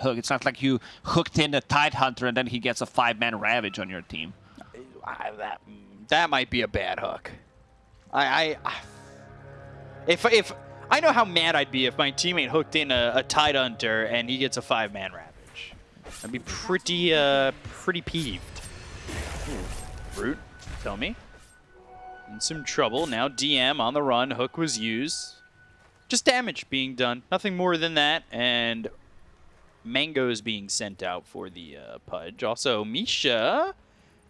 hook. It's not like you hooked in a Tidehunter and then he gets a five-man Ravage on your team. I, that that might be a bad hook. I, I if if I know how mad I'd be if my teammate hooked in a, a Tidehunter and he gets a five-man Ravage. I'd be pretty uh pretty peeved. Ooh. Root, tell me. In some trouble. Now DM on the run. Hook was used. Just damage being done. Nothing more than that. And mangoes being sent out for the uh, Pudge. Also, Misha,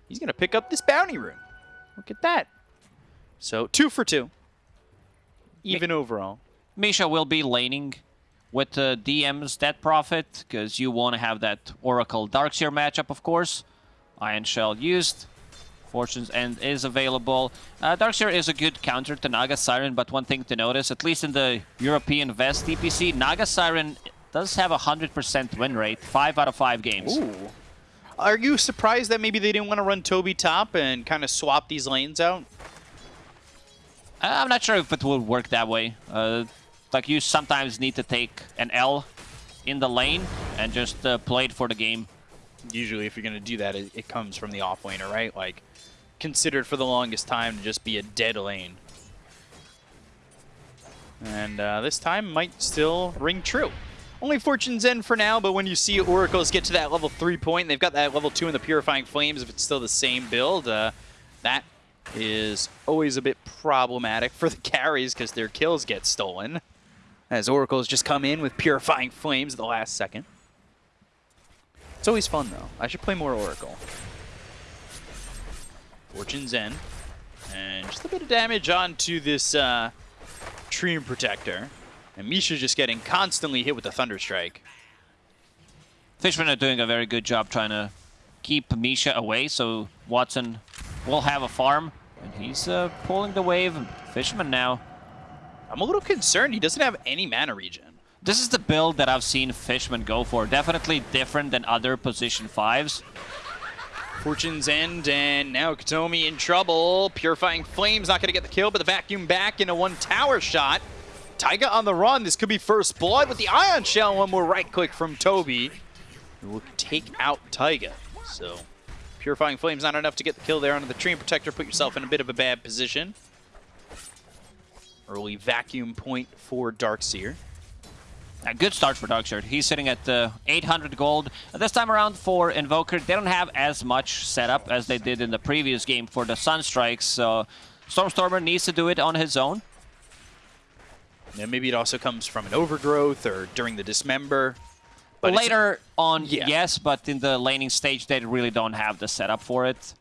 he's going to pick up this bounty room. Look at that. So, two for two. Even Mi overall. Misha will be laning with uh, DM's Death Prophet, because you want to have that Oracle Darkseer matchup, of course. Ion Shell used. Fortune's End is available. Uh, Darkseer is a good counter to Naga Siren, but one thing to notice, at least in the European Vest DPC, Naga Siren does have a 100% win rate, 5 out of 5 games. Ooh. Are you surprised that maybe they didn't want to run Toby top and kind of swap these lanes out? I'm not sure if it will work that way. Uh, like, you sometimes need to take an L in the lane and just uh, play it for the game. Usually, if you're going to do that, it, it comes from the offlaner, right? Like, considered for the longest time to just be a dead lane. And uh, this time might still ring true. Only Fortune's End for now, but when you see Oracles get to that level 3 point, they've got that level 2 in the Purifying Flames, if it's still the same build, uh, that is always a bit problematic for the carries because their kills get stolen. As Oracles just come in with Purifying Flames at the last second. It's always fun, though. I should play more Oracle. Fortune's End. And just a bit of damage onto this uh, Treant Protector. And Misha just getting constantly hit with the Thunder Strike. Fishman are doing a very good job trying to keep Misha away, so Watson will have a farm. And he's uh, pulling the wave. Fishman now. I'm a little concerned. He doesn't have any mana regen. This is the build that I've seen Fishman go for. Definitely different than other position 5s. Fortune's End, and now Kataomi in trouble. Purifying Flames not going to get the kill, but the vacuum back in a one tower shot. Taiga on the run. This could be first blood with the Ion Shell. One more right click from Toby. We'll take out Taiga. So Purifying Flames not enough to get the kill there onto the Treant Protector. Put yourself in a bit of a bad position. Early vacuum point for Darkseer. A good start for Darkseer. He's sitting at uh, 800 gold. This time around for Invoker, they don't have as much setup as they did in the previous game for the Sunstrikes, so Stormstormer needs to do it on his own. Maybe it also comes from an overgrowth or during the dismember. But Later on, yeah. yes, but in the laning stage, they really don't have the setup for it.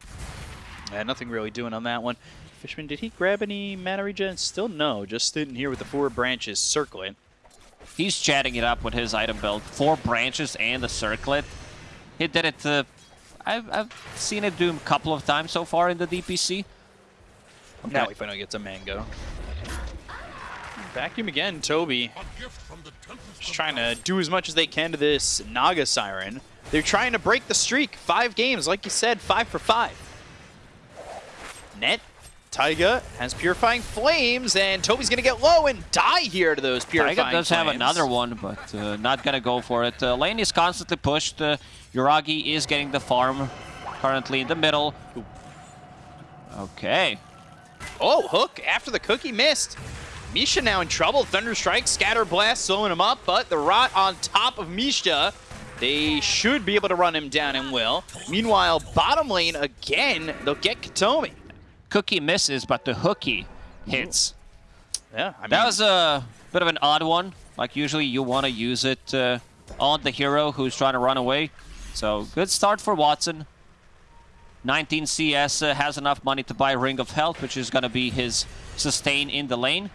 Yeah, nothing really doing on that one. Fishman, did he grab any mana regen? Still no, just sitting here with the four branches circling. He's chatting it up with his item build. Four branches and a circlet. He did it, uh, I've, I've seen it do a couple of times so far in the DPC. Okay. Now he finally gets a mango. Vacuum again, Toby. Just trying to do as much as they can to this Naga Siren. They're trying to break the streak. Five games, like you said, five for five. Net, Taiga has Purifying Flames, and Toby's going to get low and die here to those Purifying Taiga does flames. have another one, but uh, not going to go for it. Uh, lane is constantly pushed. Uh, Yuragi is getting the farm currently in the middle. Okay. Oh, Hook after the cookie missed. Misha now in trouble. Thunder Strike, Scatter Blast slowing him up, but the Rot on top of Misha. They should be able to run him down and will. Meanwhile, bottom lane again, they'll get Kataomi. Cookie misses, but the hooky hits. Yeah, I mean, That was a bit of an odd one. Like, usually you want to use it uh, on the hero who's trying to run away. So, good start for Watson. 19 CS uh, has enough money to buy Ring of Health, which is going to be his sustain in the lane.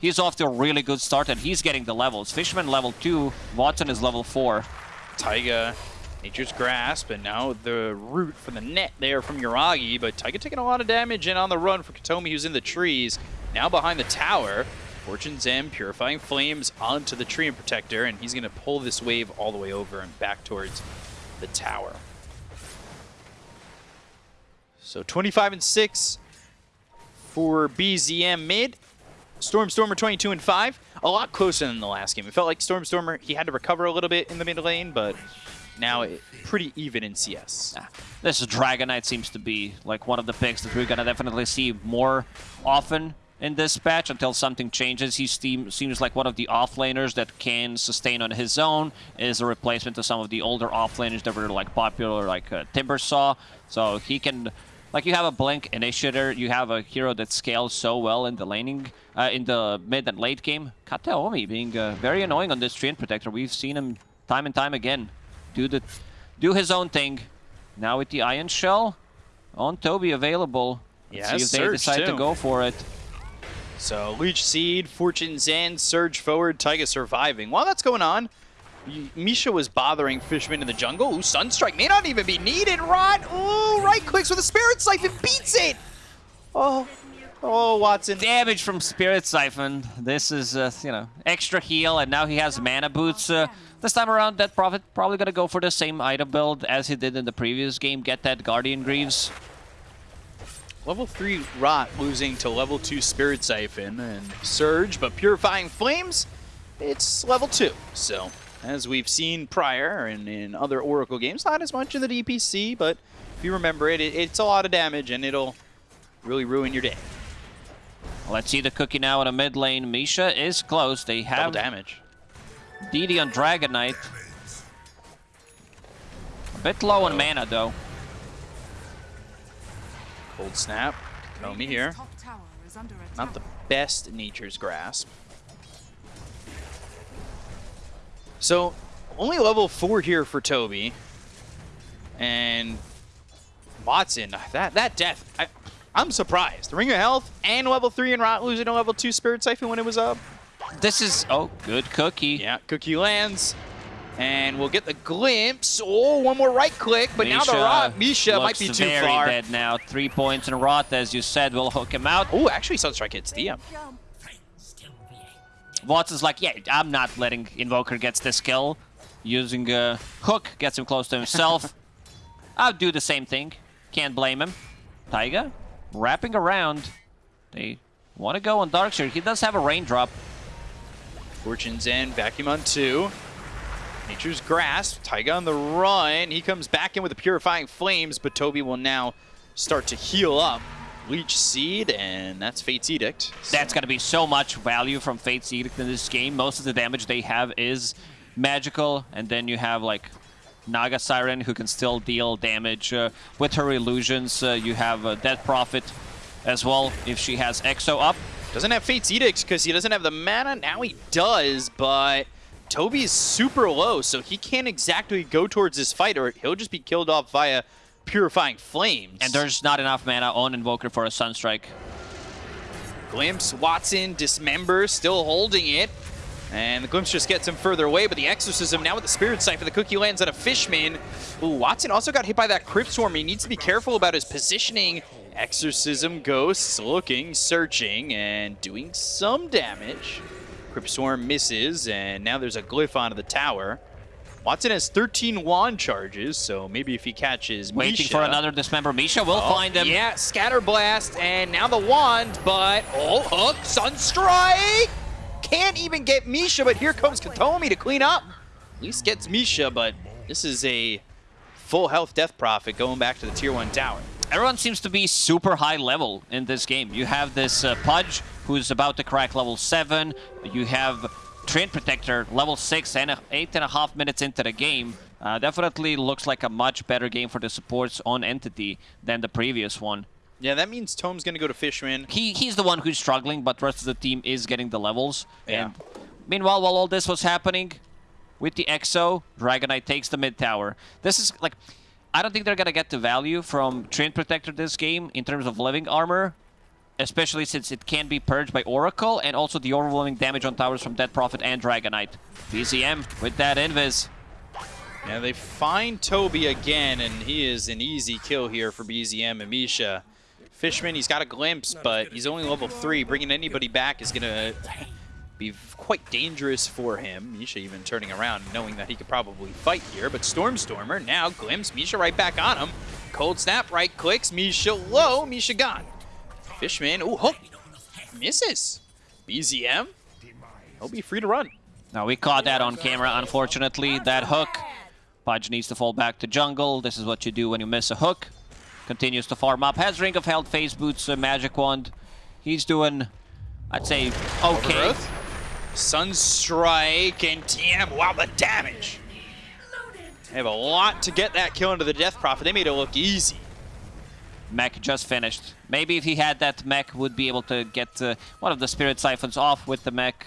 He's off to a really good start, and he's getting the levels. Fishman level 2, Watson is level 4. Taiga, Nature's Grasp, and now the root for the net there from Yuragi, but Taiga taking a lot of damage and on the run for Kataomi, who's in the trees. Now behind the tower, Fortune's End Purifying Flames onto the Treant Protector, and he's going to pull this wave all the way over and back towards the tower. So 25 and 6 for BZM mid. Stormstormer 22 and 5, a lot closer than the last game. It felt like Stormstormer, he had to recover a little bit in the mid lane, but now it, pretty even in CS. This Dragon Knight seems to be like one of the picks that we're gonna definitely see more often in this patch until something changes. He seem, seems like one of the offlaners that can sustain on his own, is a replacement to some of the older offlaners that were like popular, like uh, Timbersaw. So he can, like you have a Blink Initiator, you have a hero that scales so well in the laning, uh, in the mid and late game. Kataomi being uh, very annoying on this Treant Protector. We've seen him time and time again do the, do his own thing. Now with the Ion Shell on Toby available. Let's Yeah, see if they decide to too. go for it. So Leech Seed, Fortune's End, Surge Forward, Taiga surviving. While that's going on, Misha was bothering Fishman in the jungle. Ooh, Sunstrike may not even be needed. Rot. Ooh, right clicks with a Spirit Siphon beats it. Oh, oh, Watson. Damage from Spirit Siphon. This is, uh, you know, extra heal, and now he has mana boots. Uh, this time around, that Prophet probably gonna go for the same item build as he did in the previous game. Get that Guardian Greaves. Level 3 Rot losing to level 2 Spirit Siphon and Surge, but Purifying Flames, it's level 2. So, as we've seen prior and in other Oracle games, not as much in the DPC, but if you remember it, it it's a lot of damage and it'll really ruin your day. Let's see the cookie now in a mid lane. Misha is close. They Double have damage. DD on Dragon Knight. A bit low on mana though. Cold Snap. Komi here. Top tower is under attack. Not the best Nature's Grasp. So, only level 4 here for Toby. And Watson, that that death, I, I'm surprised. Ring of Health and level 3 and Rot losing to level 2 Spirit Siphon when it was up. This is oh good cookie. Yeah, Cookie lands. And we'll get the glimpse. Oh, one more right click, but now the Rot, Misha might be looks too very far. dead now. Three points in Rot, as you said, will hook him out. Oh, actually, Sunstrike hits DM. Watson's like, yeah, I'm not letting Invoker gets this kill. Using a hook, gets him close to himself. I'll do the same thing. Can't blame him. Taiga, wrapping around. They want to go on Darkseer. He does have a raindrop. Fortune's End, vacuum on two. Nature's Grasp, Taiga on the run. He comes back in with the Purifying Flames, but Toby will now start to heal up. Leech Seed, and that's Fate's Edict. That's going to be so much value from Fate's Edict in this game. Most of the damage they have is magical, and then you have like Naga Siren who can still deal damage uh, with her illusions. Uh, you have uh, Death Prophet as well if she has Exo up. Doesn't have Fate's Edict because he doesn't have the mana. Now he does, but Toby's super low, so he can't exactly go towards this fight, or he'll just be killed off via Purifying Flames. And there's not enough mana on Invoker for a Sunstrike. Glimpse, Watson, Dismember, still holding it. And the Glimpse just gets him further away, but the Exorcism now with the Spirit Siphon, the Cookie lands on a Fishman. Ooh, Watson also got hit by that Crypt Swarm. He needs to be careful about his positioning. Exorcism, Ghosts, looking, searching, and doing some damage. Crypt Swarm misses, and now there's a Glyph onto the tower. Watson has 13 wand charges, so maybe if he catches Waiting Misha- for another Dismember. Misha will Oh, find him. Yeah, Scatter Blast, and now the wand, but oh, hook, Sunstrike! Can't even get Misha, but here comes Kataomi to clean up. At least gets Misha, but this is a full health Death Prophet going back to the Tier 1 tower. Everyone seems to be super high level in this game. You have this uh, Pudge, who's about to crack level 7. You have Treant Protector, level 6, and 8 and a half minutes into the game. Uh, definitely looks like a much better game for the supports on Entity than the previous one. Yeah, that means Tome's going to go to Fishman. He He's the one who's struggling, but the rest of the team is getting the levels. Yeah. And meanwhile, while all this was happening, with the EXO, Dragon Knight takes the mid tower. This is like... I don't think they're gonna get the value from Treant Protector this game in terms of living armor, especially since it can be purged by Oracle, and also the overwhelming damage on towers from Death Prophet and Dragonite. Knight. BZM with that invis. Yeah, they find Toby again, and he is an easy kill here for BZM and Misha. Fishman, he's got a glimpse, but he's only level 3. Bringing anybody back is going to be quite dangerous for him. Misha even turning around, knowing that he could probably fight here. But Stormstormer now glimpse, Misha right back on him. Cold Snap, right clicks, Misha low, Misha gone. Fishman, ooh, hook, misses. BZM, he'll be free to run. Now we caught that on camera, unfortunately. That hook. Pudge needs to fall back to jungle. This is what you do when you miss a hook. Continues to farm up. Has Ring of Health, Phase Boots, uh, Magic Wand. He's doing, I'd say, okay. Overgrowth. Sunstrike and TM. Wow, the damage. They have a lot to get that kill into the Death Prophet. They made it look easy. Mech just finished. Maybe if he had that mech, would be able to get uh, one of the Spirit Siphons off with the mech.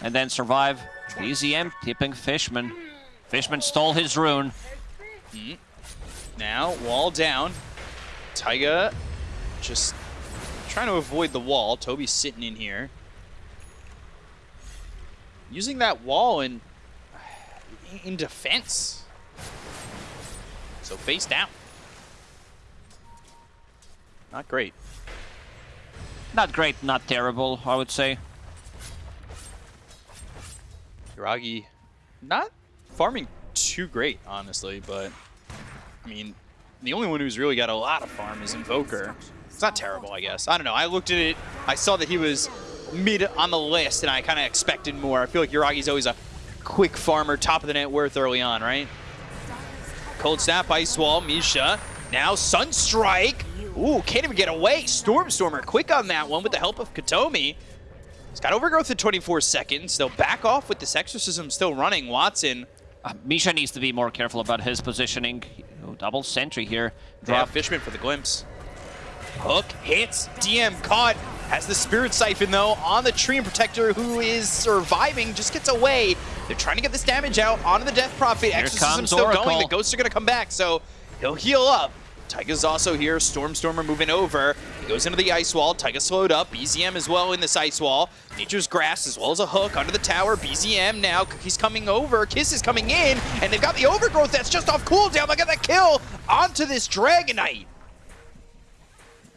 And then survive. BZM tipping Fishman. Fishman stole his rune. Now, wall down. Taiga just trying to avoid the wall. Toby's sitting in here. Using that wall in, in defense. So face down. Not great. Not great, not terrible, I would say. Yuragi not farming too great, honestly, but I mean, the only one who's really got a lot of farm is Invoker. It's not terrible, I guess. I don't know. I looked at it, I saw that he was mid on the list, and I kind of expected more. I feel like Yuragi's always a quick farmer, top of the net worth early on, right? Cold Snap, Ice Wall, Misha. Now Sunstrike. Ooh, can't even get away. Stormstormer quick on that one with the help of Kataomi. He's got overgrowth in 24 seconds. They'll back off with this exorcism still running. Watson. Uh, Misha needs to be more careful about his positioning. Oh, double sentry here. Drop Drop. Fishman for the glimpse. Hook hits. DM caught. Has the Spirit Siphon, though, on the Treant Protector, who is surviving, just gets away. They're trying to get this damage out onto the Death Prophet. Exorcism still going. The ghosts are going to come back, so he'll heal up. Taiga's also here. Stormstormer moving over. He goes into the ice wall. Taiga slowed up. BZM as well in this ice wall. Nature's Grasp as well as a hook under the tower. BZM now. He's coming over. Kiss is coming in. And they've got the overgrowth that's just off cooldown. They got that kill onto this Dragon Knight.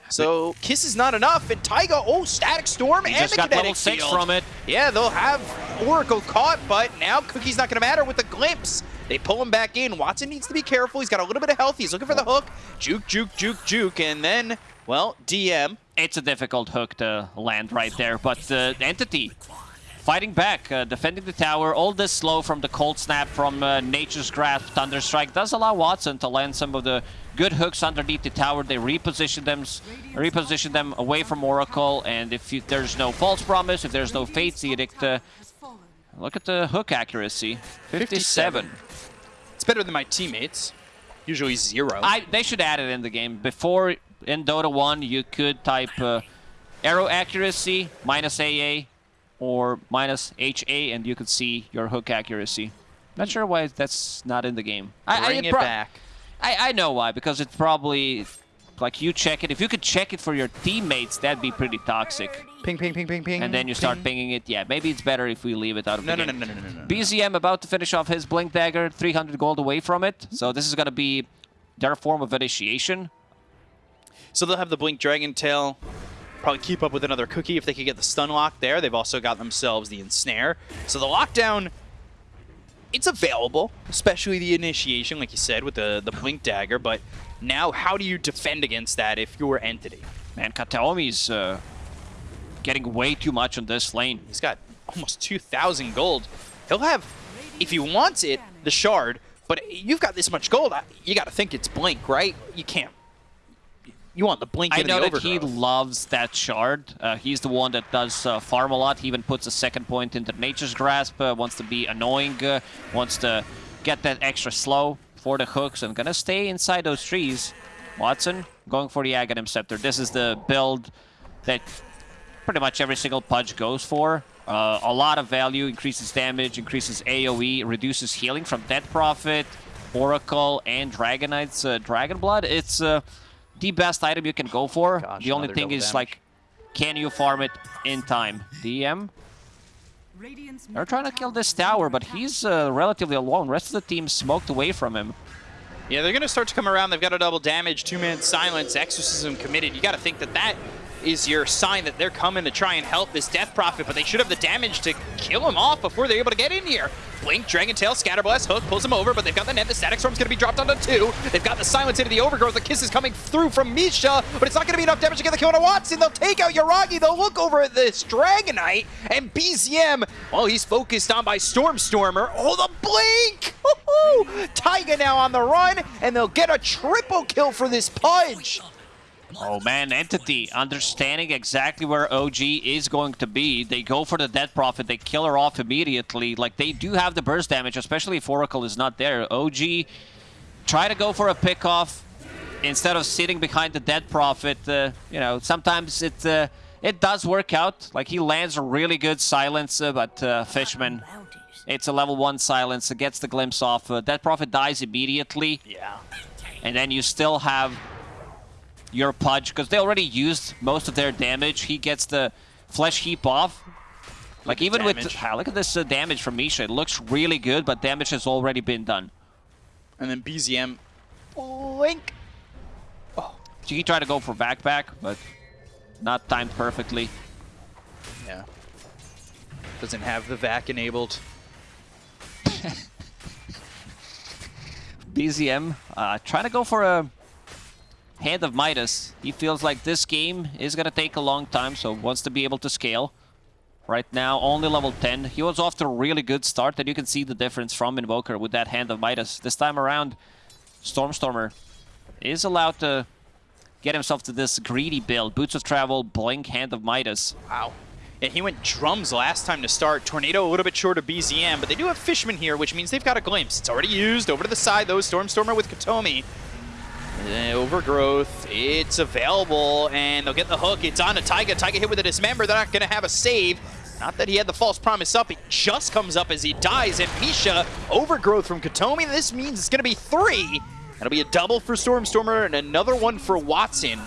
So Kiss is not enough, and Taiga, oh, Static Storm He and just the got kinetic level 6 field. from it. Yeah, they'll have Oracle caught, but now Cookie's not going to matter with the glimpse. They pull him back in. Watson needs to be careful. He's got a little bit of health. He's looking for the hook. Juke, juke, juke, juke, and then, well, DM. It's a difficult hook to land right there, but the entity fighting back, uh, defending the tower. All this slow from the cold snap from uh, Nature's Grasp, Thunderstrike does allow Watson to land some of the good hooks underneath the tower. They reposition them, reposition them away from Oracle, and if you, there's no false promise, if there's no Fate's Edict, uh, look at the hook accuracy, 57. It's better than my teammates. Usually zero. I, they should add it in the game. Before, in Dota 1, you could type uh, arrow accuracy minus AA or minus HA, and you could see your hook accuracy. Not sure why that's not in the game. I, I, Bring it back. I, I know why, because it's probably like you check it. If you could check it for your teammates, that'd be pretty toxic. Ping, ping, ping, ping, ping. And then you start ping. pinging it. Yeah, maybe it's better if we leave it out of No, the no, game. no, no, no, no, no, no. BZM about to finish off his Blink Dagger, 300 gold away from it. So this is going to be their form of initiation. So they'll have the Blink Dragon Tail. Probably keep up with another cookie if they could get the stun lock there. They've also got themselves the ensnare. So the lockdown, it's available, especially the initiation, like you said, with the, the Blink Dagger. But now, how do you defend against that if you're Entity? Man, Kataomi's uh, getting way too much on this lane. He's got almost 2,000 gold. He'll have, if he wants it, the shard. But you've got this much gold, you got to think it's Blink, right? You can't. You want the Blink I know that he loves that shard. Uh, he's the one that does uh, farm a lot. He even puts a second point into Nature's Grasp, uh, wants to be annoying, uh, wants to get that extra slow for the hooks, and gonna stay inside those trees. Watson going for the Aghanim Scepter. This is the build that pretty much every single Pudge goes for. Uh, a lot of value, increases damage, increases AoE, reduces healing from Death Prophet, Oracle, and Dragon Knight's uh, Dragon Blood. It's uh, the best item you can go for. Gosh, the only thing is, damage. like, can you farm it in time? DM, they're trying to kill this tower, but he's uh, relatively alone. rest of the team smoked away from him. Yeah, they're going to start to come around. They've got a double damage, two-man silence, exorcism committed. You got to think that that is your sign that they're coming to try and help this Death Prophet, but they should have the damage to kill him off before they're able to get in here. Blink, Dragon Tail, Scatterblast, Hook, pulls him over, but they've got the net. The Static Storm's going to be dropped onto two. They've got the Silence into the Overgrowth. The Kiss is coming through from Misha, but it's not going to be enough damage to get the kill on Watson. They'll take out Yuragi. They'll look over at this Dragon Knight, and BZM, well, he's focused on by Stormstormer. Oh, the Blink! Taiga now on the run, and they'll get a triple kill for this Pudge. Oh man, Entity understanding exactly where OG is going to be. They go for the Death Prophet, they kill her off immediately. Like, they do have the burst damage, especially if Oracle is not there. OG try to go for a pick off instead of sitting behind the Death Prophet. Uh, you know, sometimes it uh, it does work out. Like, he lands a really good silence, uh, but uh, Fishman, it's a level 1 silence. It gets the glimpse off. Uh, Death Prophet dies immediately. Yeah. And then you still have your Pudge, because they already used most of their damage. He gets the Flesh Heap off. Like, even with... Ah, look at this uh, damage from Misha. It looks really good, but damage has already been done. And then BZM... Link! Oh. He tried to go for backpack, but not timed perfectly. Yeah. Doesn't have the vac enabled. BZM uh, trying to go for a Hand of Midas. He feels like this game is going to take a long time, so wants to be able to scale. Right now, only level 10. He was off to a really good start, and you can see the difference from Invoker with that Hand of Midas. This time around, Stormstormer is allowed to get himself to this greedy build. Boots of Travel, Blink, Hand of Midas. Wow. And he went drums last time to start. Tornado a little bit short of BZM, but they do have Fishman here, which means they've got a glimpse. It's already used. Over to the side, though. Stormstormer with Kataomi. Uh, overgrowth, it's available, and they'll get the hook. It's on to Taiga. Taiga hit with a dismember. They're not going to have a save. Not that he had the false promise up. It just comes up as he dies. And Misha, overgrowth from Kataomi. This means it's going to be three. That'll be a double for Stormstormer and another one for Watson.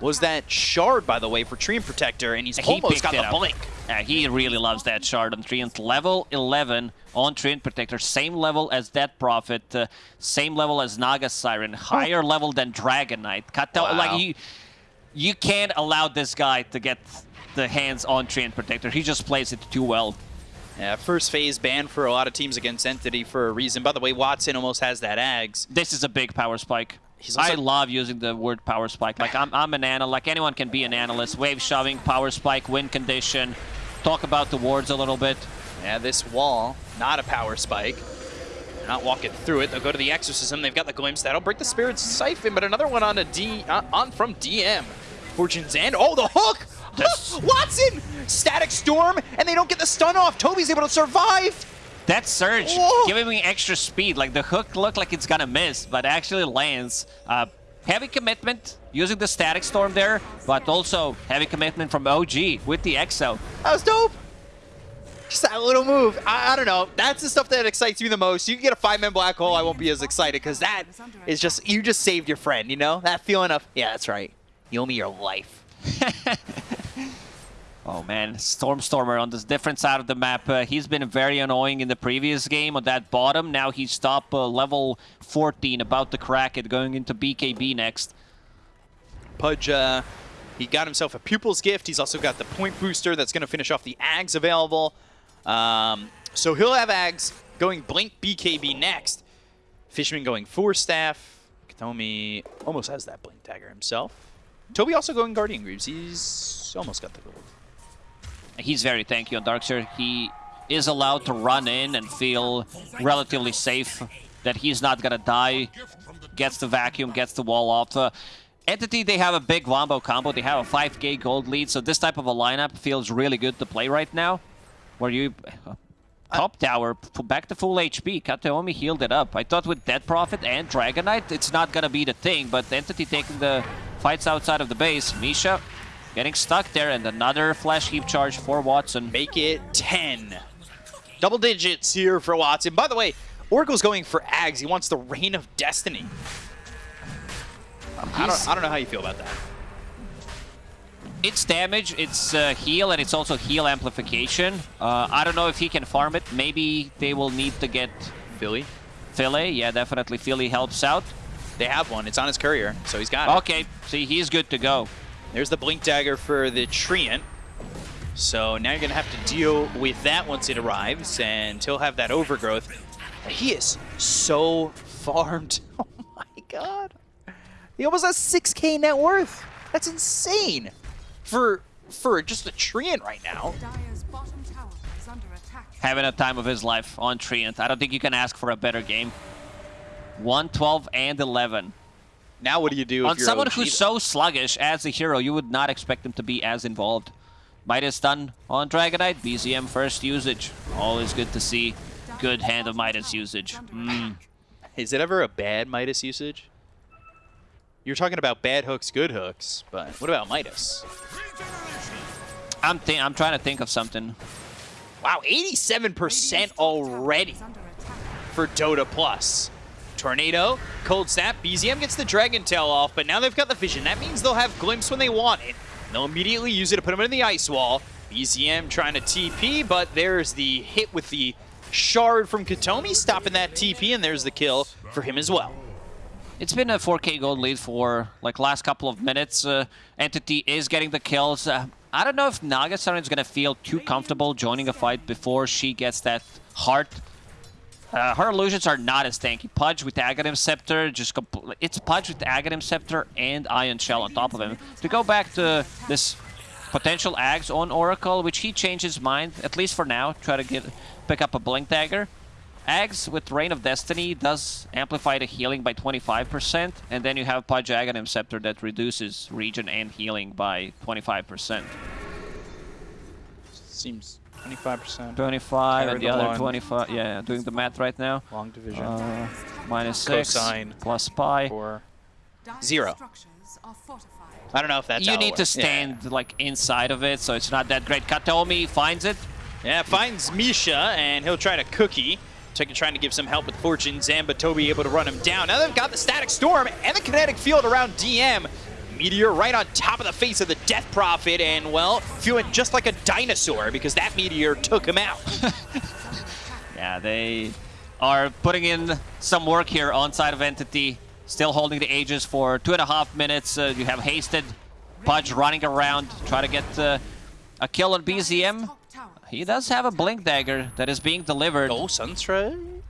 Was that shard, by the way, for Treant Protector, and he's he almost got the blink. Yeah, he really loves that shard on Treant. Level 11 on Treant Protector. Same level as Death Prophet. Uh, same level as Naga Siren. Higher oh. level than Dragon Knight. Wow. Like, you, you can't allow this guy to get the hands on Treant Protector. He just plays it too well. Yeah, first phase ban for a lot of teams against Entity for a reason. By the way, Watson almost has that Ags. This is a big power spike. I love using the word power spike. Like, I'm, I'm an analyst. Like, anyone can be an analyst. Wave shoving, power spike, win condition. Talk about the wards a little bit. Yeah, this wall, not a power spike. They're not walking through it. They'll go to the Exorcism. They've got the Glimpse. That'll break the Spirit's Siphon, but another one on a D, uh, on from DM. Fortune's End. Oh, the hook! Watson! Static Storm, and they don't get the stun off. Toby's able to survive. That surge Whoa. giving me extra speed. Like the hook looked like it's gonna miss, but actually lands. Uh, heavy commitment using the static storm there, but also heavy commitment from OG with the Exo. That was dope. Just that little move. I, I, don't know. That's the stuff that excites me the most. You can get a five-man black hole, I won't be as excited because that is just, you just saved your friend, you know? That feeling of, yeah, that's right. You owe me your life. Oh man, Stormstormer on this different side of the map. Uh, he's been very annoying in the previous game on that bottom. Now he's top uh, level 14, about to crack it, going into BKB next. Pudge, uh, he got himself a Pupil's Gift. He's also got the Point Booster that's going to finish off the Ags available. Um, so he'll have Ags going Blink BKB next. Fishman going Force Staff. Kataomi almost has that Blink Dagger himself. Toby also going Guardian Greaves. He's almost got the gold he's very tanky on Darkseer. He is allowed to run in and feel relatively safe that he's not gonna die. Gets the vacuum, gets the wall off. Uh, Entity, they have a big Wombo combo. They have a 5k gold lead, so this type of a lineup feels really good to play right now. Where you... Uh, top tower, back to full HP. Kataomi healed it up. I thought with Death Prophet and Dragon Knight, it's not gonna be the thing, but Entity taking the fights outside of the base. Misha Getting stuck there, and another Flesh Heap charge for Watson. Make it 10. Double digits here for Watson. By the way, Oracle's going for Ags. He wants the Rain of Destiny. I don't, I don't know how you feel about that. It's damage, it's uh, heal, and it's also heal amplification. Uh, I don't know if he can farm it. Maybe they will need to get... Philly? Philly, yeah, definitely. Philly helps out. They have one. It's on his courier, so he's got it. Okay, see, he's good to go. There's the Blink Dagger for the Treant. So now you're going to have to deal with that once it arrives, and he'll have that overgrowth. He is so farmed. Oh my god. He almost has 6k net worth. That's insane for for just a Treant right now. Having a time of his life on Treant. I don't think you can ask for a better game. 1, 12, and 11. Now what do you do if On someone who's so sluggish as a hero, you would not expect them to be as involved. Midas done on Dragon Knight, BZM first usage. Always good to see. Good hand of Midas usage. Mm. Is it ever a bad Midas usage? You're talking about bad hooks, good hooks, but what about Midas? I'm, I'm trying to think of something. Wow, 87% already Is under attack. for Dota Plus. Tornado, Cold Snap, BZM gets the Dragon Tail off, but now they've got the Vision. That means they'll have Glimpse when they want it. They'll immediately use it to put them in the Ice Wall. BZM trying to TP, but there's the hit with the Shard from Kataomi, stopping that TP, and there's the kill for him as well. It's been a 4k gold lead for like last couple of minutes. Uh, Entity is getting the kills. Uh, I don't know if Naga Siren is going to feel too comfortable joining a fight before she gets that heart. Uh, her illusions are not as tanky. Pudge with Aghanim Scepter, just it's Pudge with Aghanim Scepter and Ion Shell on top of him. To go back to this potential Ags on Oracle, which he changed his mind, at least for now, try to get pick up a Blink Dagger. Ags with Rain of Destiny does amplify the healing by 25%, and then you have Pudge Aghanim Scepter that reduces region and healing by 25%. Seems 25%. 25 Carry and the the other one. 25, yeah, doing the math right now. Long division. Uh, minus 6 Cosine. plus pi. or Dyer's Zero. structures are fortified. I don't know if that's You need to works. Yeah. stand like inside of it, so it's not that great. Kataomi finds it. Yeah, finds Misha, and he'll try to cookie. Tekken trying to give some help with Fortune. Zamba Toby able to run him down. Now they've got the Static Storm and the Kinetic Field around DM. Meteor right on top of the face of the Death Prophet, and well, feeling just like a dinosaur because that meteor took him out. Yeah, they are putting in some work here on side of Entity. Still holding the Aegis for two and a half minutes. Uh, you have Hasted, Pudge running around, try to get uh, a kill on BZM. He does have a Blink Dagger that is being delivered. oh, Sunstrike.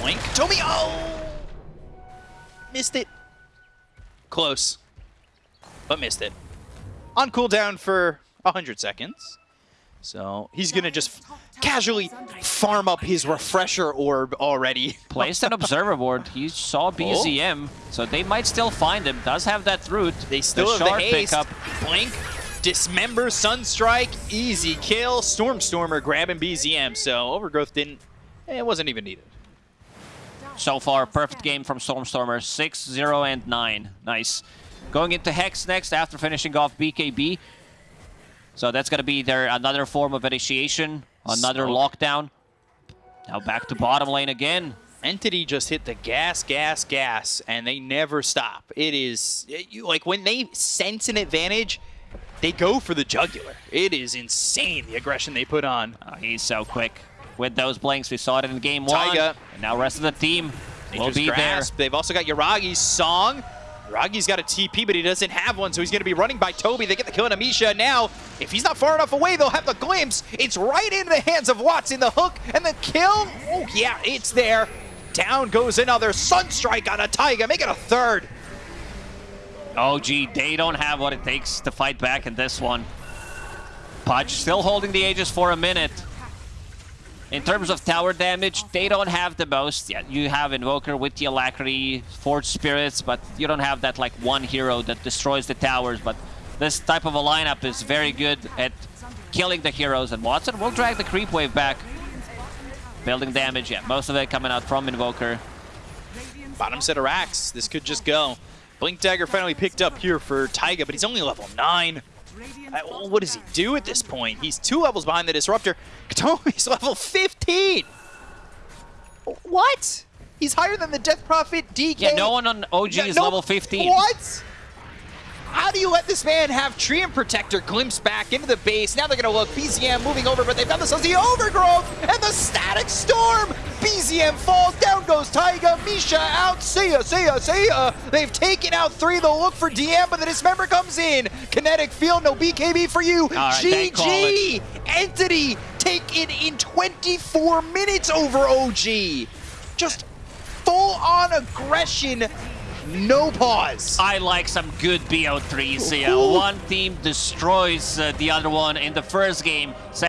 Blink. Toby. Oh! Missed it. Close. But missed it. On cooldown for 100 seconds. So he's going to just casually farm up his refresher orb already. Placed an observer board. He saw BZM, so they might still find him. Does have that root. They still the have the haste. pickup. Blink, dismember, sunstrike, easy kill. Stormstormer grabbing BZM. So overgrowth didn't. It wasn't even needed. So far, perfect game from Stormstormer. 6, 0, and 9. Nice. Going into Hex next after finishing off BKB. So that's going to be their another form of initiation. Another Smoke. lockdown. Now back to bottom lane again. Entity just hit the gas, gas, gas, and they never stop. It is it- you, like when they sense an advantage, they go for the jugular. It is insane the aggression they put on. Uh, he's so quick with those blinks. We saw it in game one. And now rest of the team will be Grasp. They've also got Yuragi's song. Yuragi's got a TP, but he doesn't have one, so he's going to be running by Toby. They get the kill on Amisha. Now, if he's not far enough away, they'll have the glimpse. It's right into the hands of Watson. The hook and the kill. Oh, yeah, it's there. Down goes another Sunstrike on a Taiga. Make it a third. Oh, there. OG, they don't have what it takes to fight back in this one. Pudge still holding the Aegis for a minute. In terms of tower damage, they don't have the most. Yeah, you have Invoker with the Alacrity, Forge Spirits, but you don't have that like one hero that destroys the towers. But this type of a lineup is very good at killing the heroes, and Watson will drag the creep wave back. Building damage, yeah, most of it coming out from Invoker. Bottom set of racks. This could just go. Blink Dagger finally picked up here for Taiga, but he's only level 9. Uh, what does he do at this point? He's two levels behind the Disruptor. Kataomi's level 15! What? He's higher than the Death Prophet, DK. Yeah, no one on OG Yeah, is no- level 15. What? How do you let this man have Treant Protector glimpse back into the base? Now they're going to look. BZM moving over, but they've got themselves the Overgrowth and the Static Storm. BZM falls, down goes Taiga, Misha out, see ya, see ya, see ya. They've taken out three, they'll look for DM, but the Dismember comes in. Kinetic field, no BKB for you. right, GG! Entity taken in 24 minutes over OG. Just full on aggression, no pause. I like some good BO3s here. Ooh. One team destroys uh, the other one in the first game.